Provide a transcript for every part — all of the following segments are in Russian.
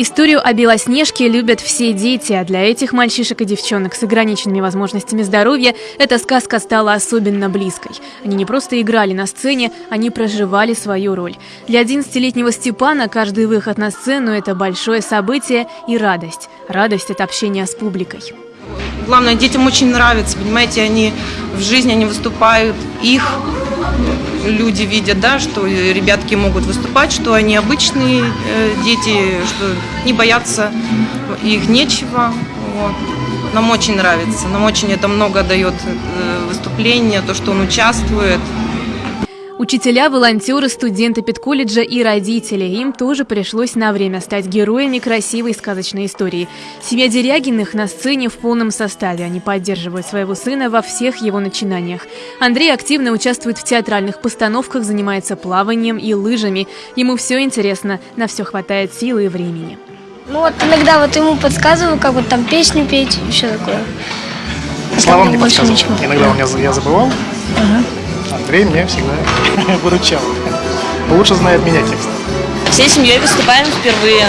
Историю о Белоснежке любят все дети, а для этих мальчишек и девчонок с ограниченными возможностями здоровья эта сказка стала особенно близкой. Они не просто играли на сцене, они проживали свою роль. Для 11-летнего Степана каждый выход на сцену – это большое событие и радость. Радость от общения с публикой. Главное, детям очень нравится, понимаете, они в жизни они выступают, их люди видят, да, что ребятки могут выступать, что они обычные э, дети, что не боятся, их нечего. Вот. Нам очень нравится, нам очень это много дает э, выступления, то, что он участвует. Учителя, волонтеры, студенты педколледжа и родители. Им тоже пришлось на время стать героями красивой сказочной истории. Семья Дерягиных на сцене в полном составе. Они поддерживают своего сына во всех его начинаниях. Андрей активно участвует в театральных постановках, занимается плаванием и лыжами. Ему все интересно, на все хватает силы и времени. Ну вот иногда вот ему подсказываю, как вот там песню петь и все такое. Словам не подсказывал. Иногда у меня я забывал. Ага. Андрей мне всегда выручал. Лучше знает меня текст. Всей семьей выступаем впервые.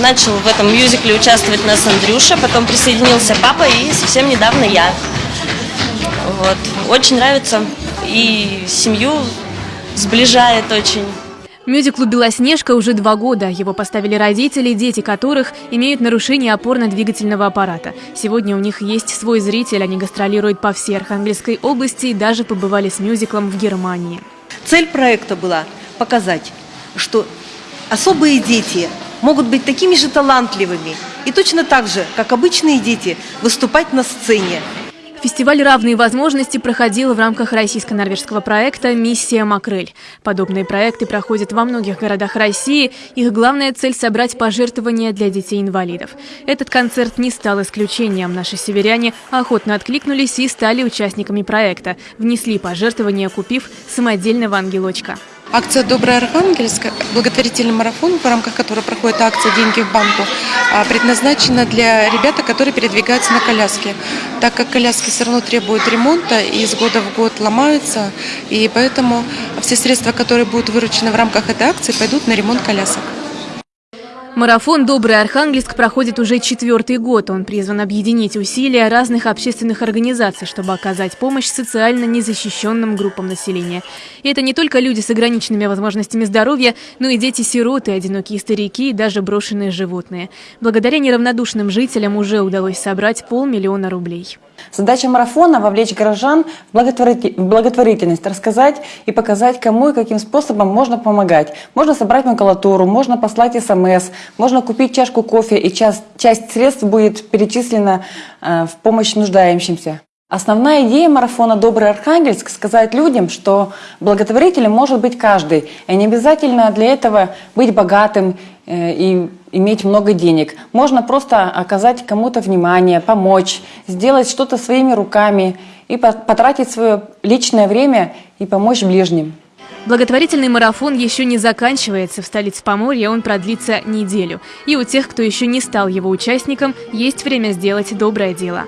Начал в этом мюзикле участвовать нас Андрюша, потом присоединился папа и совсем недавно я. Вот. Очень нравится и семью сближает очень. Мюзиклу «Белоснежка» уже два года. Его поставили родители, дети которых имеют нарушение опорно-двигательного аппарата. Сегодня у них есть свой зритель, они гастролируют по всей Архангельской области и даже побывали с мюзиклом в Германии. Цель проекта была показать, что особые дети могут быть такими же талантливыми и точно так же, как обычные дети, выступать на сцене, Фестиваль «Равные возможности» проходил в рамках российско-норвежского проекта «Миссия Макрель». Подобные проекты проходят во многих городах России. Их главная цель – собрать пожертвования для детей-инвалидов. Этот концерт не стал исключением. Наши северяне охотно откликнулись и стали участниками проекта. Внесли пожертвования, купив самодельного ангелочка. Акция «Добрый Архангельск», благотворительный марафон, в рамках которого проходит акция «Деньги в банку», а, предназначена для ребят, которые передвигаются на коляске, так как коляски все равно требуют ремонта и из года в год ломаются, и поэтому все средства, которые будут выручены в рамках этой акции, пойдут на ремонт колясок. Марафон «Добрый Архангельск» проходит уже четвертый год. Он призван объединить усилия разных общественных организаций, чтобы оказать помощь социально незащищенным группам населения. И это не только люди с ограниченными возможностями здоровья, но и дети-сироты, одинокие старики и даже брошенные животные. Благодаря неравнодушным жителям уже удалось собрать полмиллиона рублей. Задача марафона – вовлечь горожан в благотворительность, рассказать и показать, кому и каким способом можно помогать. Можно собрать макулатуру, можно послать смс, можно купить чашку кофе, и часть, часть средств будет перечислена э, в помощь нуждающимся. Основная идея марафона «Добрый Архангельск» – сказать людям, что благотворителем может быть каждый. И не обязательно для этого быть богатым э, и иметь много денег. Можно просто оказать кому-то внимание, помочь, сделать что-то своими руками и потратить свое личное время и помочь ближним. Благотворительный марафон еще не заканчивается. В столице Поморья он продлится неделю. И у тех, кто еще не стал его участником, есть время сделать доброе дело.